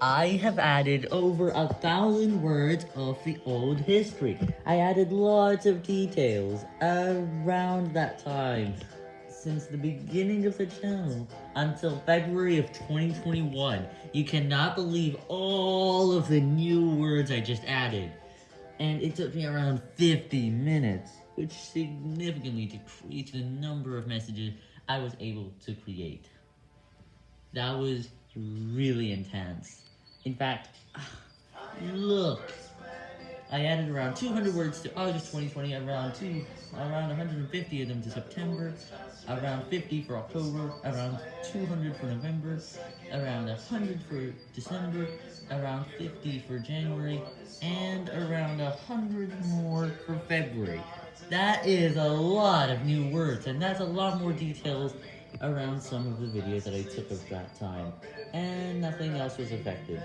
I have added over a thousand words of the old history. I added lots of details around that time, since the beginning of the channel until February of 2021. You cannot believe all of the new words I just added. And it took me around 50 minutes, which significantly decreased the number of messages I was able to create. That was really intense. In fact, look, I added around 200 words to August 2020, around two, around 150 of them to September, around 50 for October, around 200 for November, around 100 for December, around 50 for January, and around 100 more for February. That is a lot of new words, and that's a lot more details around some of the videos that I took of that time, and nothing else was affected.